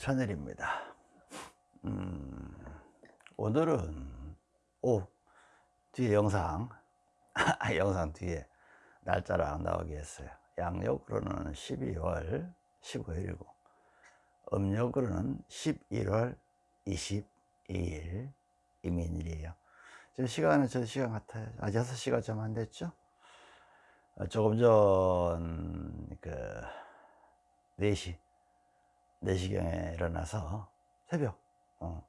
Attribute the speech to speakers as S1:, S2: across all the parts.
S1: 천일입니다. 음, 오늘은 오 뒤에 영상 영상 뒤에 날짜랑 나오게 했어요. 양력으로는 12월 15일이고 음력으로는 11월 22일 이민일이에요. 지금 시간은 저 시간 같아요. 아 6시가 좀 안 됐죠? 어, 조금 전 그 4시 4시경에 일어나서 새벽 어,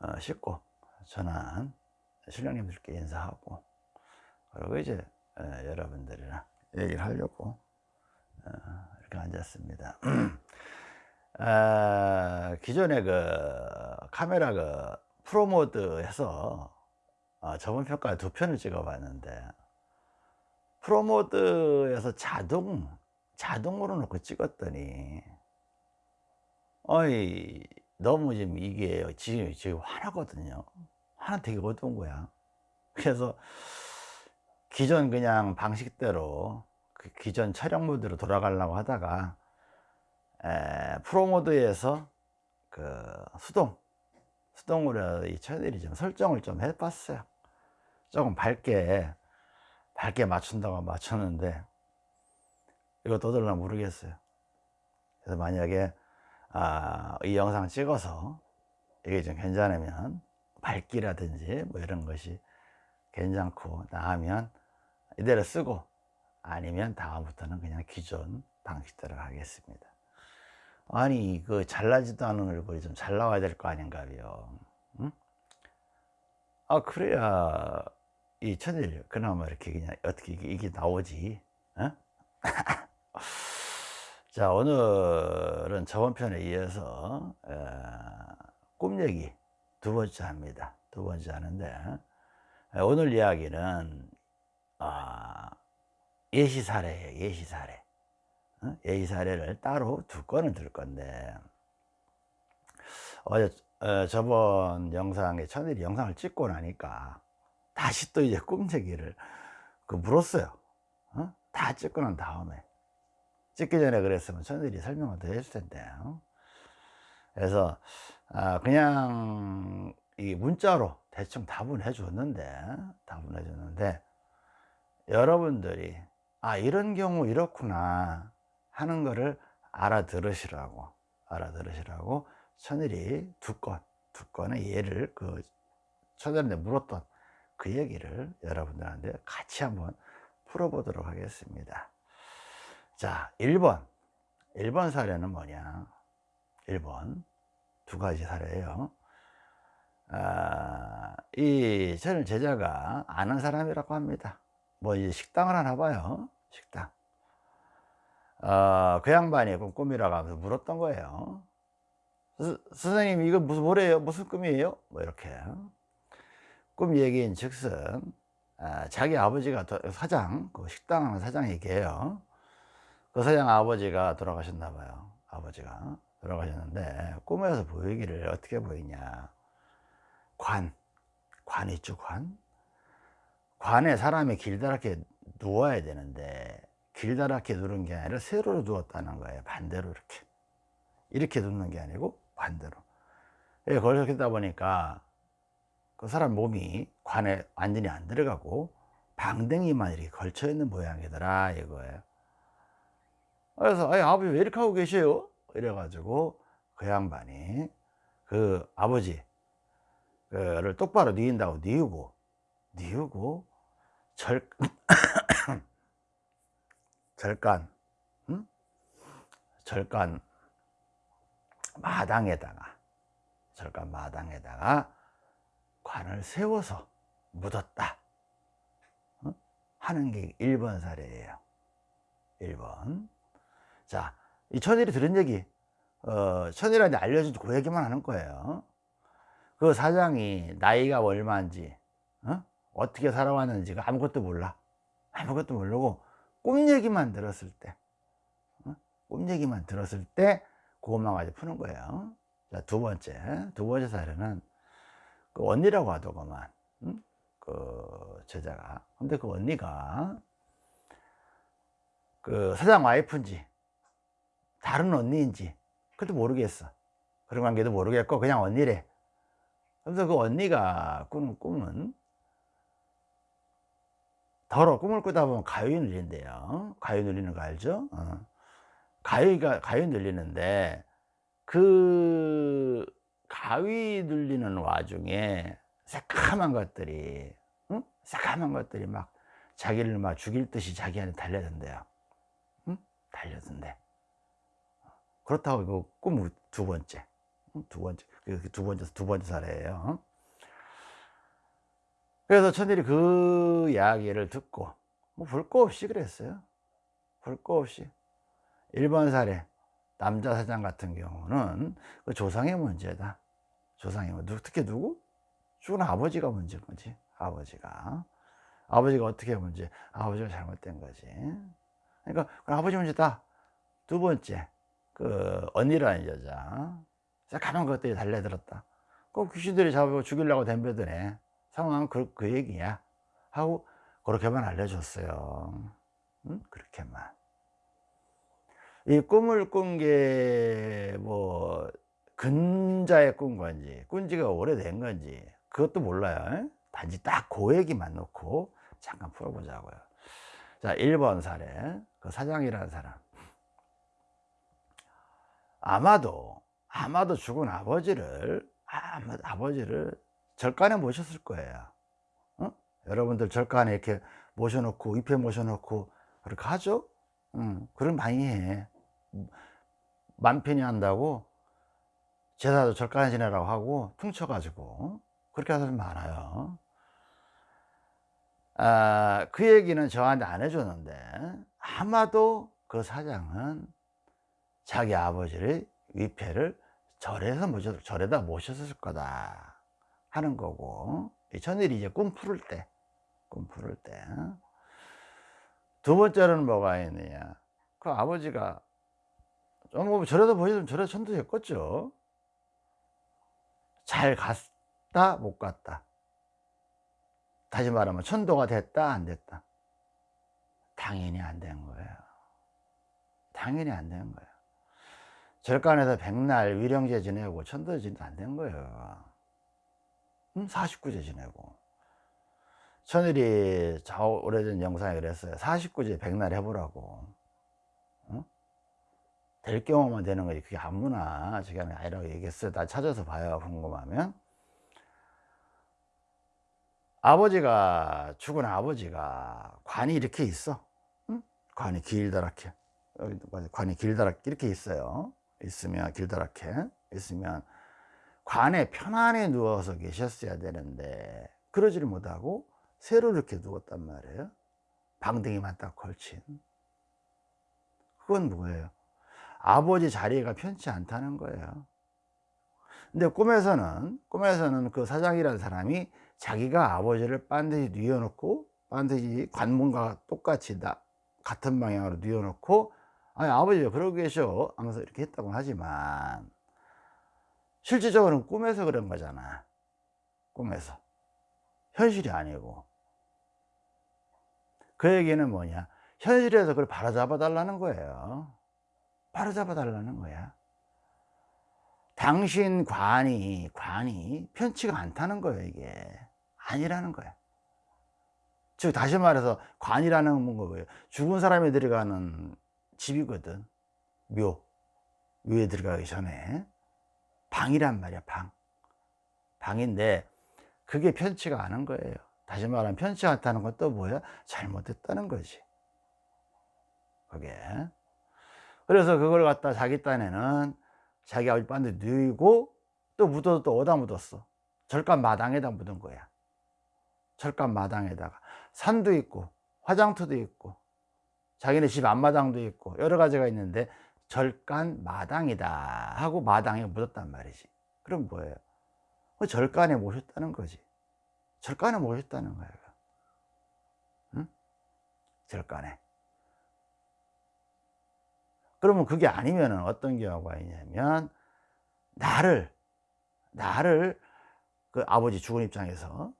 S1: 어, 씻고 전한 신령님들께 인사하고 그리고 이제 에, 여러분들이랑 얘기를 하려고 어, 이렇게 앉았습니다. 아, 기존에 그 카메라 그 프로모드에서 어, 저번 평가 두 편을 찍어 봤는데 프로모드에서 자동 자동으로 놓고 찍었더니 어이 너무 지금 이게 지금 지금 화나거든요. 화나 되게 어두운 거야. 그래서 기존 그냥 방식대로 그 기존 촬영 모드로 돌아가려고 하다가 에, 프로 모드에서 그 수동 수동으로 이 채널이 좀 설정을 좀 해봤어요. 조금 밝게 밝게 맞춘다고 맞췄는데 이것도 어떨나 모르겠어요. 그래서 만약에 아, 이 영상 찍어서 이게 좀 괜찮으면 밝기라든지 뭐 이런 것이 괜찮고 나하면 이대로 쓰고 아니면 다음부터는 그냥 기존 방식대로 하겠습니다 아니 그 잘나지도 않은 얼굴이 좀 잘 나와야 될 거 아닌가요 응? 아 그래야 이 천일 그나마 이렇게 그냥 어떻게 이게, 나오지 어? 자 오늘은 저번 편에 이어서 에, 꿈 얘기 두 번째 합니다 두 번째 하는데 에, 오늘 이야기는 아, 예시 사례예요 예시 사례 어? 예시 사례를 따로 두 건을 들 건데 어제 어, 저번 영상에 천일이 영상을 찍고 나니까 다시 또 이제 꿈 얘기를 그 물었어요 어? 다 찍고 난 다음에 찍기 전에 그랬으면 천일이 설명을 더 해줄 텐데 그래서 아 그냥 이 문자로 대충 답은 해 줬는데 답은 해 줬는데 여러분들이 아 이런 경우 이렇구나 하는 거를 알아들으시라고 알아들으시라고 천일이 두 건, 두 건의 예를 그 천일한테 물었던 그 얘기를 여러분들한테 같이 한번 풀어보도록 하겠습니다 자 1번. 1번 사례는 뭐냐? 1번. 두 가지 사례예요. 아, 이 저는 제자가 아는 사람이라고 합니다. 뭐 이제 식당을 하나 봐요. 식당. 어, 그 양반이 꿈이라고 하면서 물었던 거예요. 스, 선생님 이거 무슨 뭐래요? 무슨 꿈이에요? 뭐 이렇게. 꿈 얘기인 즉슨 아, 자기 아버지가 사장 그 식당 사장 얘기해요 그 사장 아버지가 돌아가셨나 봐요. 아버지가 돌아가셨는데 꿈에서 보이기를 어떻게 보이냐. 관, 관 있죠 관? 관에 사람이 길다랗게 누워야 되는데 길다랗게 누른 게 아니라 세로로 누웠다는 거예요 반대로 이렇게. 이렇게 눕는 게 아니고 반대로. 예, 그렇게 다 보니까 그 사람 몸이 관에 완전히 안 들어가고 방댕이만 이렇게 걸쳐 있는 모양이더라 이거예요 그래서 아버지 왜 이렇게 하고 계셔요? 이래 가지고 그 양반이 그 아버지 그를 똑바로 뉘인다고 뉘우고 뉘우고 절 절간 응? 절간 마당에다가 절간 마당에다가 관을 세워서 묻었다 응? 하는 게 1번 사례예요 1번 자, 이 천일이 들은 얘기, 어, 천일한테 알려준 그 얘기만 하는 거예요. 그 사장이 나이가 얼마인지, 어? 어떻게 살아왔는지가 아무것도 몰라. 아무것도 모르고 꿈 얘기만 들었을 때, 어? 꿈 얘기만 들었을 때, 그것만 가지고 푸는 거예요. 자, 두 번째, 두 번째 사례는 그 언니라고 하더구만, 응? 그 제자가. 근데 그 언니가 그 사장 와이프인지, 다른 언니인지 그것도 모르겠어 그런 관계도 모르겠고 그냥 언니래 그래서 그 언니가 꾸는 꿈은 더러 꿈을 꾸다 보면 가위 눌린대요 가위 눌리는 거 알죠? 어. 가위가 가위 눌리는데 그 가위 눌리는 와중에 새카만 것들이 응? 새카만 것들이 막 자기를 막 죽일 듯이 자기한테 달려든대요 응? 달려든대 그렇다고 이거 꿈 두 번째. 두 번째. 그두 번째 두 번째 사례예요. 그래서 천일이 그 이야기를 듣고 뭐 볼 거 없이 그랬어요. 볼 거 없이. 1번 사례 남자 사장 같은 경우는 그 조상의 문제다. 조상의 문제 특히 누구? 죽은 아버지가 문제인 거지 아버지가. 아버지가 어떻게 문제 아버지가 잘못된 거지. 그러니까 아버지 문제다. 두 번째 그 언니라는 여자. 새까만 것들이 달려들었다. 그 귀신들이 잡아고 죽이려고 덤벼드네 상황은 그, 그 얘기야. 하고 그렇게만 알려줬어요. 응? 그렇게만. 이 꿈을 꾼 게 뭐 근자에 꾼 건지 꾼 지가 오래된 건지 그것도 몰라요. 단지 딱 그 얘기만 놓고 잠깐 풀어보자고요. 자 1번 사례. 그 사장이라는 사람 아마도 아마도 죽은 아버지를 아마 아버지를 절간에 모셨을 거예요. 어? 여러분들 절간에 이렇게 모셔놓고 입에 모셔놓고 그렇게 하죠? 응, 그럼 많이 해. 만편히 한다고 제사도 절간에 지내라고 하고 퉁쳐가지고 그렇게 하는 사람 많아요. 아, 그 얘기는 저한테 안 해줬는데 아마도 그 사장은 자기 아버지를 위패를 절에서 모셔, 절에다 모셨을 거다 하는 거고 천일이 이제 꿈 풀을 때, 꿈 풀을 때. 두 번째로는 뭐가 있느냐. 그 아버지가, 뭐 절에다 보셨으면 절에 천도 됐겠죠. 잘 갔다, 못 갔다. 다시 말하면 천도가 됐다, 안 됐다. 당연히 안 된 거예요. 당연히 안 된 거예요. 절간에서 백날 위령제 지내고 천도 지내도 안된 거예요. 49제 지내고. 천일이 저 오래전 영상에 그랬어요. 49제 백날 해보라고. 어? 될 경우만 되는 거지. 그게 아무나 저게 아니라고 얘기했어요. 다 찾아서 봐요 궁금하면. 아버지가 죽은 아버지가 관이 이렇게 있어. 응? 관이 길다랗게. 관이 길다랗게 이렇게 있어요 있으면 길다랗게 있으면 관에 편안히 누워서 계셨어야 되는데 그러지를 못하고 새로 이렇게 누웠단 말이에요. 방댕이만 딱 걸친. 그건 뭐예요? 아버지 자리가 편치 않다는 거예요. 근데 꿈에서는 꿈에서는 그 사장이라는 사람이 자기가 아버지를 반드시 뉘어놓고 반드시 관문과 똑같이 다 같은 방향으로 뉘어놓고 아니 아버지 왜 그러고 계셔. 하면서 이렇게 했다고 하지만 실질적으로는 꿈에서 그런 거잖아. 꿈에서. 현실이 아니고. 그 얘기는 뭐냐? 현실에서 그걸 바로잡아 달라는 거예요. 바로잡아 달라는 거야. 당신 관이 관이 편치가 않다는 거예요 이게. 아니라는 거야. 즉 다시 말해서 관이라는 건 뭐예요? 죽은 사람이 들어가는 집이거든. 묘 묘에 들어가기 전에. 방이란 말이야 방. 방인데 그게 편치가 않은 거예요. 다시 말하면 편치 않다는 건 또 뭐야? 잘못했다는 거지. 그게. 그래서 그걸 갖다 자기 딴에는 자기 아버지 빤데 누이고 또 묻어도 또 어디다 묻었어? 절간 마당에다 묻은 거야. 절간 마당에다가. 산도 있고 화장터도 있고 자기네 집 앞마당도 있고 여러 가지가 있는데 절간 마당이다 하고 마당에 묻었단 말이지 그럼 뭐예요? 그 절간에 모셨다는 거지 절간에 모셨다는 거예요 응? 절간에 그러면 그게 아니면 어떤 경우가 있냐면 나를 나를 그 아버지 죽은 입장에서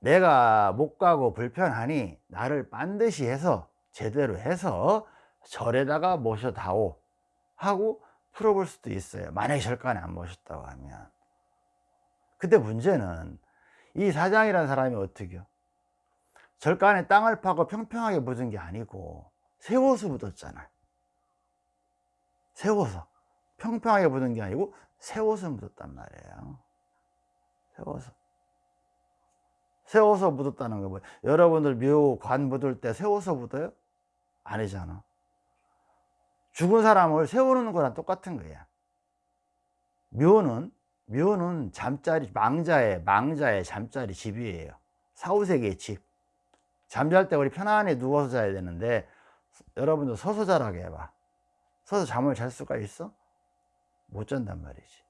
S1: 내가 못 가고 불편하니 나를 반드시 해서 제대로 해서 절에다가 모셔다오 하고 풀어볼 수도 있어요. 만약에 절간에 안 모셨다고 하면. 근데 문제는 이 사장이라는 사람이 어떻게요? 절간에 땅을 파고 평평하게 묻은 게 아니고 세워서 묻었잖아 세워서. 평평하게 묻은 게 아니고 세워서 묻었단 말이에요. 세워서. 세워서 묻었다는 거 뭐예요? 여러분들 묘, 관 묻을 때 세워서 묻어요? 아니잖아. 죽은 사람을 세우는 거랑 똑같은 거야. 묘는 묘는 잠자리 망자의 망자의 잠자리 집이에요. 사후세계의 집. 잠잘 때 우리 편안히 누워서 자야 되는데 여러분도 서서 자라게 해봐. 서서 잠을 잘 수가 있어? 못 잔단 말이지.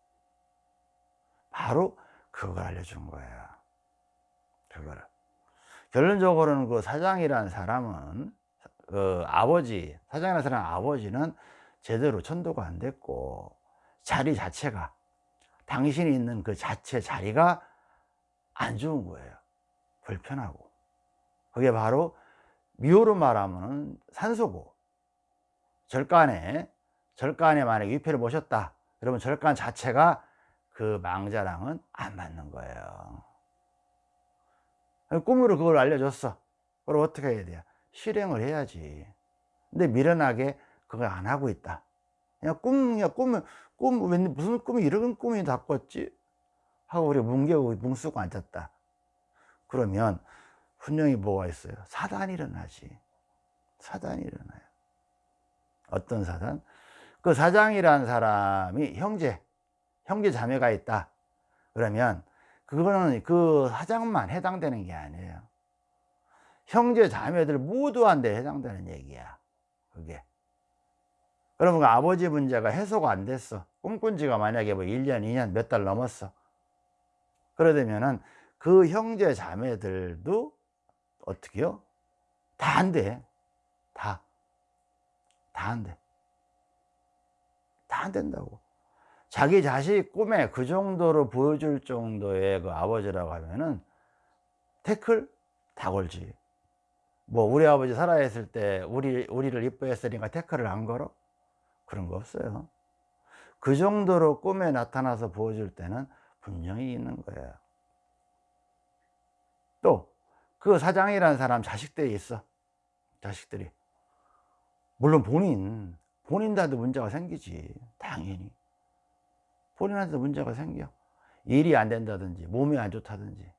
S1: 바로 그걸 알려준 거예요 그거를. 결론적으로는 그 사장이라는 사람은 그 아버지 사장이라는 사람 아버지는 제대로 천도가 안 됐고 자리 자체가 당신이 있는 그 자체 자리가 안 좋은 거예요. 불편하고. 그게 바로 미호로 말하면 산소고. 절간에 절간에 만약에 위패를 모셨다. 그러면 절간 자체가 그 망자랑은 안 맞는 거예요. 꿈으로 그걸 알려줬어. 그럼 어떻게 해야 돼요 실행을 해야지 근데 미련하게 그걸 안 하고 있다 그냥 꿈, 그냥 꿈을, 꿈, 웬, 무슨 꿈이 이런 꿈이 다 꿨지? 하고 우리 뭉개고 뭉쓰고 앉았다. 그러면 분명히 뭐가 있어요? 사단이 일어나지. 사단이 일어나요. 어떤 사단? 그 사장이라는 사람이 형제, 형제 자매가 있다. 그러면 그거는 그 사장만 해당되는 게 아니에요. 형제 자매들 모두한테 해당되는 얘기야. 그게. 그러면 그 아버지 문제가 해소가 안 됐어 꿈꾼 지가 만약에 뭐 1년 2년 몇 달 넘었어 그러되면은 그 형제 자매들도 어떻게요? 다 안 돼. 다. 다 안 돼. 다 안 된다고. 자기 자식 꿈에 그 정도로 보여줄 정도의 그 아버지라고 하면은 태클 다 걸지. 뭐 우리 아버지 살아있을 때 우리 우리를 이뻐했으니까 태클을 안 걸어? 그런 거 없어요. 그 정도로 꿈에 나타나서 보여줄 때는 분명히 있는 거예요. 또 그 사장이라는 사람 자식들이 있어. 자식들이. 물론 본인 본인한테도 문제가 생기지. 당연히. 본인한테도 문제가 생겨. 일이 안 된다든지 몸이 안 좋다든지. 어?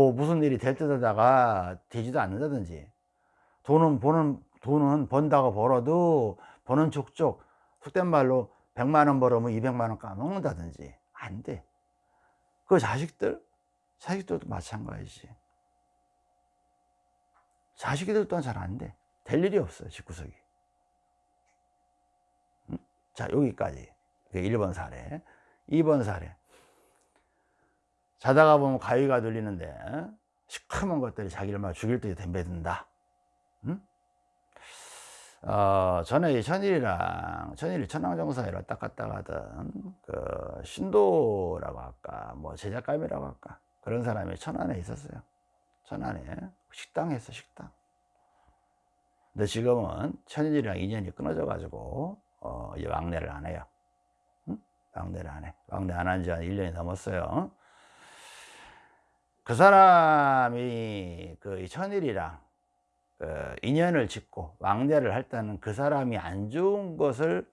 S1: 뭐 무슨 일이 될듯 하다가 되지도 않는다든지. 돈은 보는 돈은 번다고 벌어도 버는 족족 속된 말로 100만원 벌으면 200만원 까먹는다든지. 안돼 그 자식들 자식들도 마찬가지지. 자식들 또한 잘 안돼. 될 일이 없어요 집구석이. 음? 자 여기까지. 1번 사례. 2번 사례 자다가 보면 가위가 들리는데 시커먼 것들이 자기를 막 죽일 듯이 덤벼든다. 음? 어, 전에 천일이랑 천일이 천왕정사에 왔다 갔다 가던 그 신도라고 할까 뭐 제작감이라고 할까 그런 사람이 천안에 있었어요. 천안에. 식당 했어 식당. 근데 지금은 천일이랑 인연이 끊어져 가지고 어, 이제 왕래를 안 해요. 응? 왕래를 안해. 왕래 안 한 지 한 1년이 넘었어요 그 사람이 그 천일이랑 그 인연을 짓고 왕래를 할 때는 그 사람이 안 좋은 것을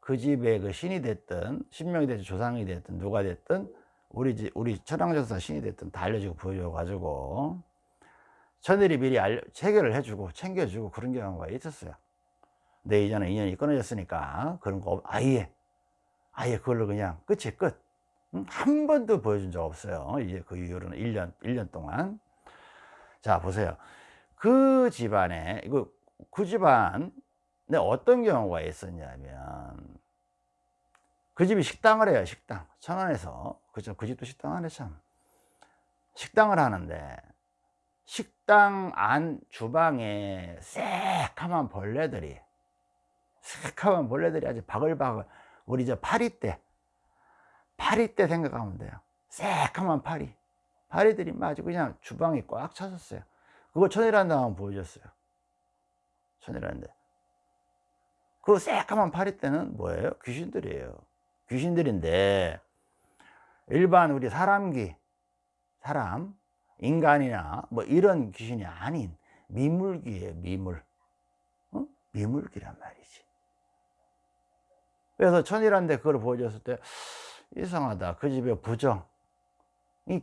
S1: 그 집의 그 신이 됐든 신명이 됐든 조상이 됐든 누가 됐든 우리 집 우리 천황전사 신이 됐든 다 알려주고 보여줘 가지고 천일이 미리 알려, 체결을 해주고 챙겨주고 그런 경우가 있었어요 근데 이제는 인연이 끊어졌으니까 그런 거 아예 아예 그걸로 그냥 끝이 끝. 한 번도 보여준 적 없어요. 이제 그 이후로는 1년, 1년 동안. 자, 보세요. 그 집안에 이거 그 집안에 어떤 경우가 있었냐면 그 집이 식당을 해요 식당 천안에서 그죠 그 집도 식당 안에 참 식당을 하는데 식당 안 주방에 새카만 벌레들이 새카만 벌레들이 아주 바글바글 우리 저 파리 때 파리 때 생각하면 돼요. 새카만 파리. 파리들이 아주 그냥 주방에 꽉 찼었어요. 그거 천일한 다음 보여줬어요. 천일한데. 그 새까만 파리떼는 뭐예요? 귀신들이에요. 귀신들인데 일반 우리 사람귀 사람 인간이나 뭐 이런 귀신이 아닌 미물귀예요 미물. 어? 미물귀란 말이지. 그래서 천이란데 그걸 보여줬을 때 이상하다. 그 집에 부정이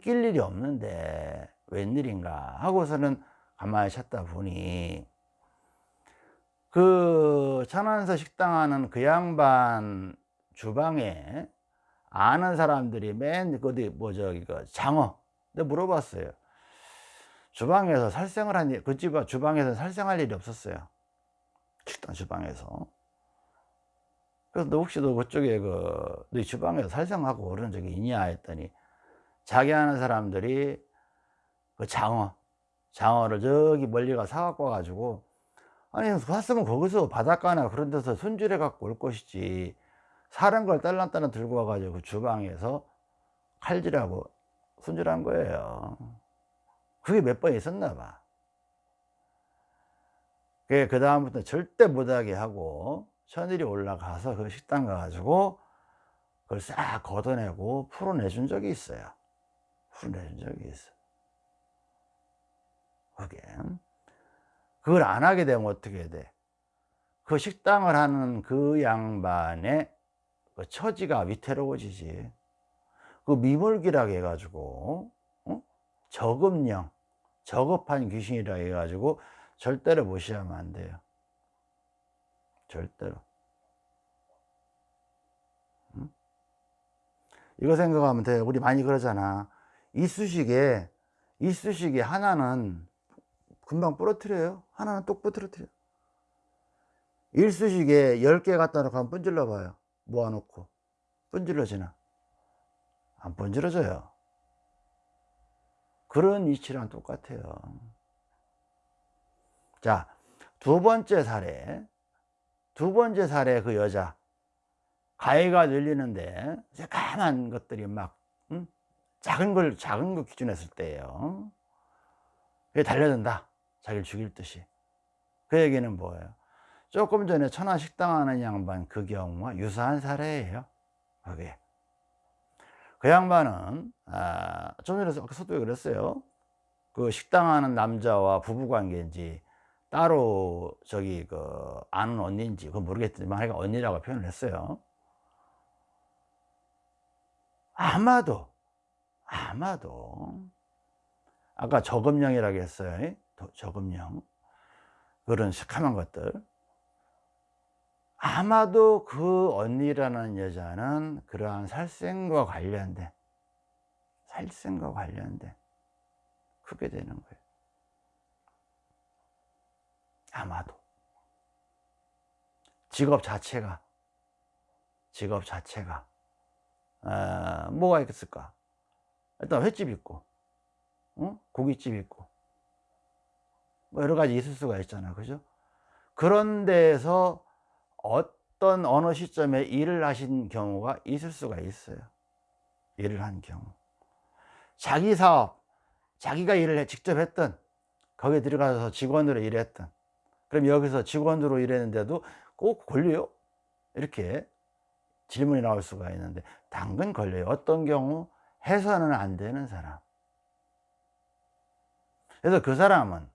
S1: 낄 일이 없는데 웬일인가 하고서는 가만히 찾다 보니 그 천안서 식당 하는 그 양반 주방에 아는 사람들이 맨 어디 뭐 저기 그 장어 근데 물어봤어요. 주방에서 살생을 한그 집은 주방에서 살생할 일이 없었어요. 식당 주방에서 그래서 너 혹시 너 그쪽에 그너 주방에서 살생하고 그런 적이 있냐 했더니 자기 아는 사람들이 그 장어 장어를 저기 멀리 가 사갖고 와가지고 아니 갔으면 거기서 바닷가나 그런 데서 손질해 갖고 올 것이지. 사는 걸 딸랑딸랑 들고 와가지고 그 주방에서 칼질하고 손질한 거예요. 그게 몇 번 있었나 봐. 그 다음부터 절대 못하게 하고 천일이 올라가서 그 식당 가가지고 그걸 싹 걷어내고 풀어내준 적이 있어요 풀어내준 적이 있어 그게 그걸 안 하게 되면 어떻게 돼? 그 식당을 하는 그 양반의 그 처지가 위태로워지지 그 미물기라 해가지고 어? 저급령 저급한 귀신이라 해가지고 절대로 무시하면 안 돼요 절대로. 응? 이거 생각하면 돼. 우리 많이 그러잖아. 이쑤시개 이쑤시개 하나는 금방 부러뜨려요. 하나는 똑 부러뜨려. 일쑤시개 10개 갖다 놓고 한번 분질러 봐요. 모아놓고. 분질러지나? 안 번지러져요. 그런 이치랑 똑같아요. 자 두 번째 사례 두 번째 사례 그 여자. 가해가 늘리는데 새까만 것들이 막 응? 작은 걸 작은 거 기준했을 때예요. 그게 달려든다. 자기를 죽일 듯이. 그 얘기는 뭐예요? 조금 전에 천하식당 하는 양반 그 경우와 유사한 사례예요. 그게. 그 양반은 아, 좀 전에 서두에 그랬어요. 그 식당하는 남자와 부부관계인지 따로 저기 그 아는 언니인지 그건 모르겠지만 하여간 언니라고 표현을 했어요. 아마도 아마도 아까 저금령이라고 했어요. 저금령. 그런 시커먼 것들. 아마도 그 언니라는 여자는 그러한 살생과 관련된 살생과 관련된 크게 되는 거예요 아마도. 직업 자체가 직업 자체가 어, 뭐가 있을까? 일단 횟집 있고 어? 고깃집 있고 뭐 여러 가지 있을 수가 있잖아. 그죠? 그런 데에서 어떤 어느 시점에 일을 하신 경우가 있을 수가 있어요. 일을 한 경우. 자기 사업 자기가 일을 직접 했던 거기에 들어가서 직원으로 일했던 그럼 여기서 직원으로 일했는데도 꼭 걸려요? 이렇게 질문이 나올 수가 있는데 당근 걸려요. 어떤 경우 해서는 안 되는 사람. 그래서 그 사람은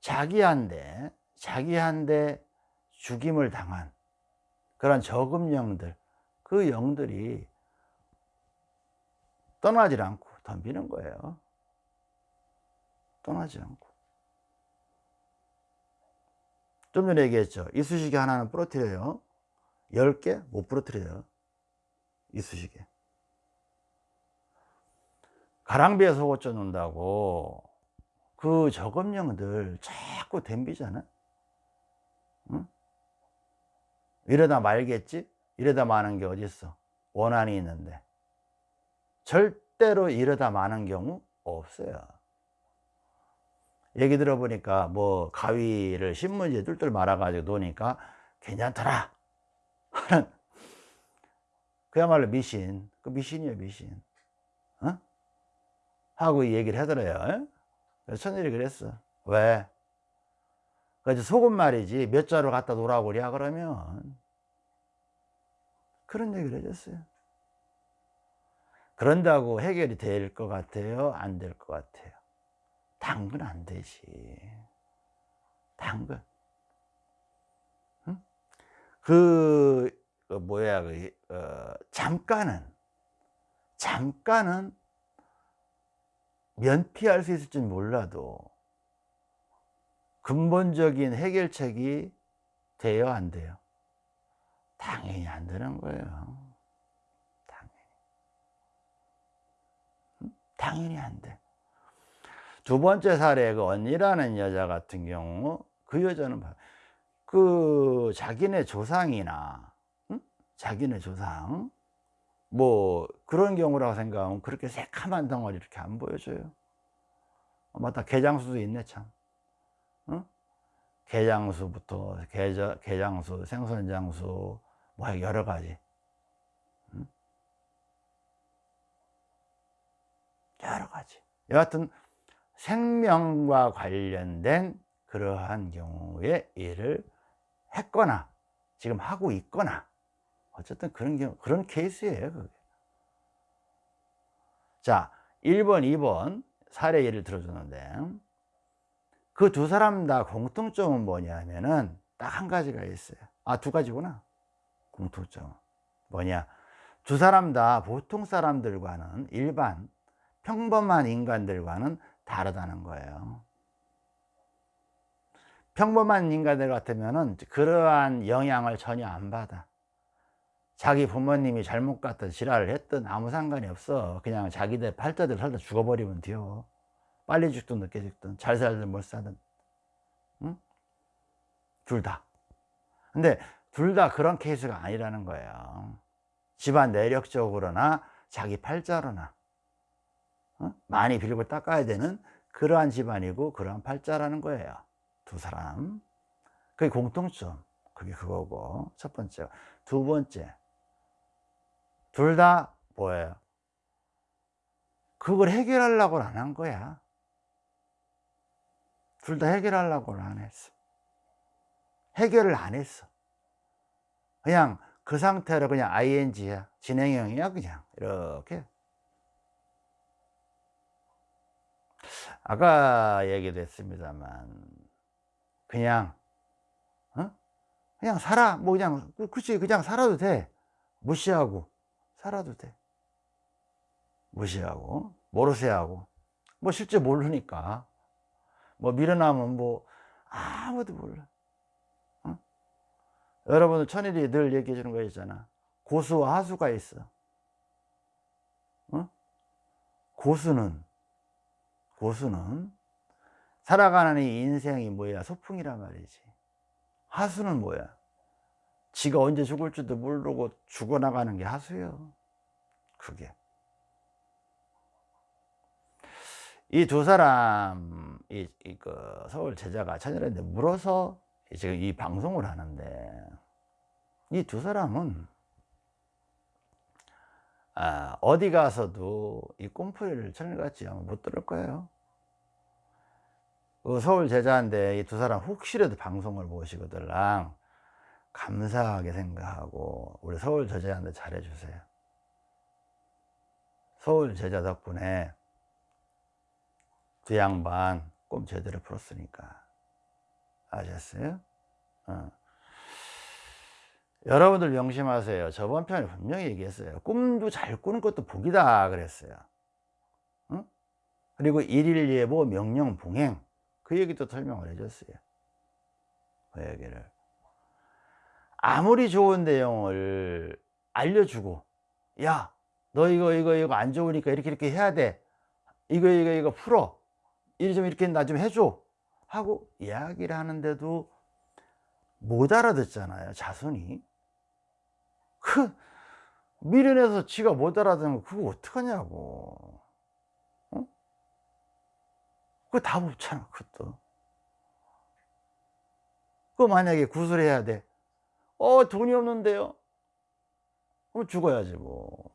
S1: 자기한테 자기한테 죽임을 당한 그런 저금 영들 그 영들이 떠나지 않고 덤비는 거예요. 떠나지 않고 좀 전에 얘기했죠. 이쑤시개 하나는 부러뜨려요. 10개 못 부러뜨려요. 이쑤시개 가랑비에 속옷 쪄 놓는다고 그 저금령들 자꾸 덤비잖아. 응? 이러다 말겠지? 이러다 마는 게 어딨어? 원한이 있는데. 절대로 이러다 마는 경우 없어요 얘기 들어보니까 뭐 가위를 신문지에 뚫뚫 말아 가지고 놓으니까 괜찮더라. 하는 그야말로 미신. 그 미신이에요 미신. 어? 하고 얘기를 하더래요. 천일이 그랬어. 왜? 그래서 속은 말이지. 몇 자루 갖다 놓으라고 그래 그러면. 그런 얘기를 해줬어요. 그런다고 해결이 될 것 같아요? 안 될 것 같아요 당근 안 되지. 당근 응? 그, 그 뭐야 그 어, 잠깐은 잠깐은 면피할 수 있을지 몰라도 근본적인 해결책이 돼요 안 돼요? 당연히 안 되는 거예요. 당연히. 당연히 안 돼 두 번째 사례 그 언니라는 여자 같은 경우 그 여자는 그 자기네 조상이나 응? 자기네 조상. 뭐 그런 경우라고 생각하면 그렇게 새카만 덩어리 이렇게 안 보여줘요. 어, 맞다. 개장수도 있네 참. 응? 개장수부터 개자, 개장수, 생선장수 뭐 여러 가지. 응? 여러 가지. 여하튼 생명과 관련된 그러한 경우에 일을 했거나 지금 하고 있거나 어쨌든 그런 경우 그런 케이스예요 그게. 자 1번 2번 사례 예를 들어주는데 그 두 사람 다 공통점은 뭐냐면은 딱 한 가지가 있어요. 아 두 가지구나. 공통점 뭐냐? 두 사람 다 보통 사람들과는 일반 평범한 인간들과는 다르다는 거예요. 평범한 인간들 같으면 그러한 영향을 전혀 안 받아. 자기 부모님이 잘못 갔든 지랄을 했든 아무 상관이 없어. 그냥 자기들 팔자들 살다 죽어버리면 돼요. 빨리 죽든 늦게 죽든 잘 살든 못 살든. 응? 둘 다. 근데 둘 다 그런 케이스가 아니라는 거예요. 집안 내력적으로나 자기 팔자로나 어? 많이 빌고 닦아야 되는 그러한 집안이고 그러한 팔자라는 거예요 두 사람 그게 공통점 그게 그거고 첫 번째 두 번째 둘 다 뭐예요? 그걸 해결하려고 안 한 거야. 둘 다 해결하려고는 안 했어. 해결을 안 했어. 그냥 그 상태로 그냥 ing야. 진행형이야, 그냥. 이렇게. 아까 얘기도 했습니다만, 그냥, 어? 그냥 살아. 뭐 그냥, 그치, 그냥 살아도 돼. 무시하고. 살아도 돼 무시하고 모르세하고 뭐 실제 모르니까 뭐 밀어나면 뭐 아무도 몰라 어? 여러분들 천일이 늘 얘기해 주는 거 있잖아 고수와 하수가 있어 어? 고수는 고수는 살아가는 이 인생이 뭐야? 소풍이란 말이지. 하수는 뭐야? 지가 언제 죽을지도 모르고 죽어나가는 게 하수요. 그게. 이 두 사람 이, 이 그 서울 제자가 천일한테 물어서 지금 이 방송을 하는데 이 두 사람은 아, 어디 가서도 이 꼼풀이를 천일같이 아마 못 들을 거예요 그 서울 제자인데 이 두 사람 혹시라도 방송을 보시거들랑 감사하게 생각하고 우리 서울 제자한테 잘해주세요 서울 제자 덕분에 두 양반 꿈 제대로 풀었으니까 아셨어요? 어. 여러분들 명심하세요. 저번 편에 분명히 얘기했어요. 꿈도 잘 꾸는 것도 복이다 그랬어요. 어? 그리고 일일 예보 명령 봉행. 그 얘기도 설명을 해줬어요. 그 얘기를. 아무리 좋은 내용을 알려주고 야 너 이거 이거 이거 안 좋으니까 이렇게 이렇게 해야 돼. 이거 이거 이거 풀어. 이리 좀 이렇게 나 좀 해줘. 하고 이야기를 하는데도 못 알아듣잖아요 자손이 그 미련해서 지가 못 알아듣는 거 그거 어떡하냐고. 어? 그거 답 없잖아 그것도. 그 만약에 구술해야 돼 어 돈이 없는데요? 그럼 죽어야지 뭐.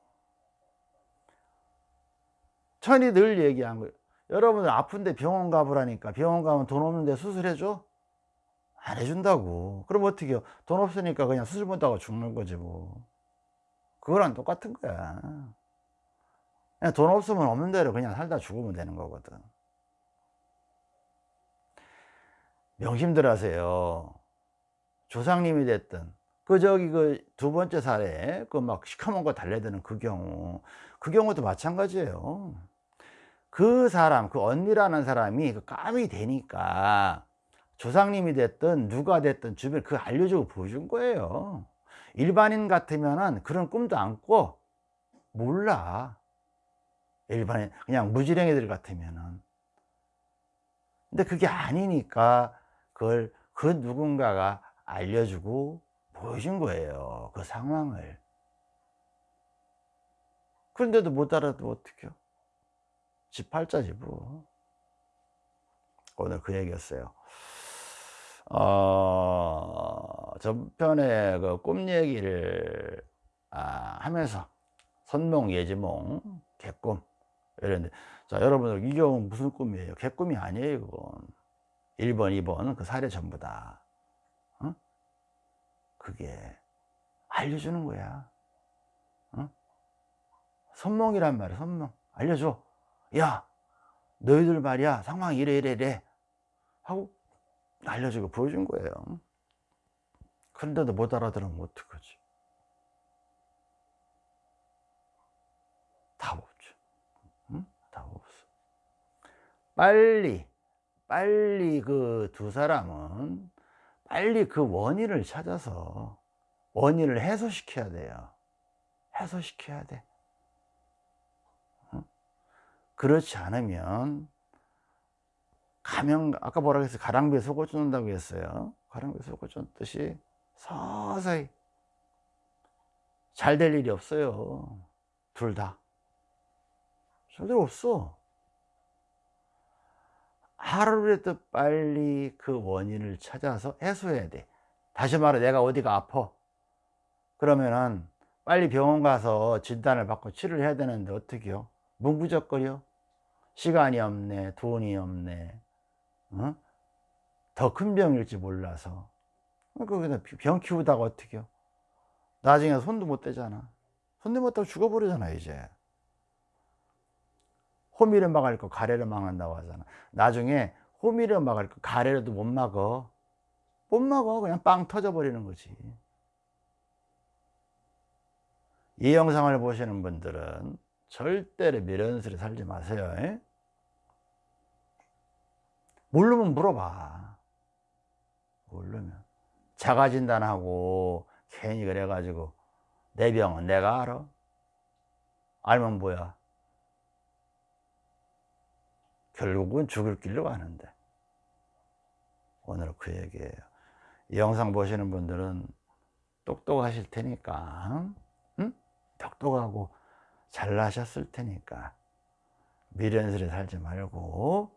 S1: 천이 늘 얘기한 거예요 여러분들 아픈데 병원 가보라니까. 병원 가면 돈 없는데 수술해줘? 안 해준다고. 그럼 어떻게 해요? 돈 없으니까 그냥 수술 못하고 죽는 거지 뭐. 그거랑 똑같은 거야. 그냥 돈 없으면 없는 대로 그냥 살다 죽으면 되는 거거든. 명심들 하세요. 조상님이 됐든 그 저기 그 두 번째 사례 그 막 시커먼 거 달래드는 그 경우 그 경우도 마찬가지예요. 그 사람 그 언니라는 사람이 그 감이 되니까 조상님이 됐든 누가 됐든 주변에 그 알려주고 보여준 거예요. 일반인 같으면은 그런 꿈도 안 꿔 몰라. 일반인 그냥 무지랭이들 같으면은. 근데 그게 아니니까 그걸 그 누군가가 알려주고 보여준 거예요 그 상황을. 그런데도 못 알아도 어떡해요? 지 팔자지 뭐 오늘 그 얘기였어요 어, 전편에 그 꿈 얘기를 아, 하면서 선몽, 예지몽, 개꿈 이랬는데 자 여러분들 이 경우는 무슨 꿈이에요? 개꿈이 아니에요 그건 1번, 2번 그 사례 전부 다 어? 그게 알려주는 거야 어? 선몽이란 말이야 선몽 알려줘 야 너희들 말이야 상황 이래 이래 이래 하고 알려주고 보여준 거예요. 그런데도 못 알아들으면 어떡하지? 답 없죠. 응? 답 없어. 빨리 빨리 그 두 사람은 빨리 그 원인을 찾아서 원인을 해소시켜야 돼요. 해소시켜야 돼. 응? 그렇지 않으면 가면 아까 뭐라고 했어요? 가랑비에 속을 쫓는다고 했어요. 가랑비에 속을 쫓듯이 서서히 잘 될 일이 없어요. 둘다. 절대로 없어. 하루라도 빨리 그 원인을 찾아서 해소해야 돼. 다시 말해 내가 어디가 아파? 그러면은 빨리 병원 가서 진단을 받고 치료를 해야 되는데 어떻게 요? 문구적거려? 시간이 없네 돈이 없네 어? 더 큰 병일지 몰라서. 거기다 병 키우다가 어떻게 요? 나중에 손도 못 대잖아. 손도 못 대고 죽어버리잖아 이제. 호미를 막을 거 가래를 막는다고 하잖아. 나중에 호미를 막을 거 가래라도 못 막어. 못 막어. 그냥 빵 터져 버리는 거지. 이 영상을 보시는 분들은 절대로 미련스레 살지 마세요 에? 모르면 물어봐. 모르면. 자가진단하고 괜히 그래가지고 내 병은 내가 알아? 알면 뭐야? 결국은 죽을 길로 가는데. 오늘 그 얘기예요. 이 영상 보시는 분들은 똑똑하실 테니까 응? 똑똑하고 잘나셨을 테니까 미련스레 살지 말고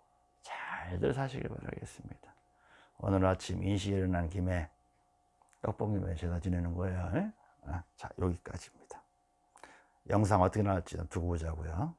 S1: 잘들 사시길 바라겠습니다. 오늘 아침 인시 일어난 김에 떡볶이 제사 지내는 거예요. 아, 자 여기까지입니다. 영상 어떻게 나올지? 두고 보자고요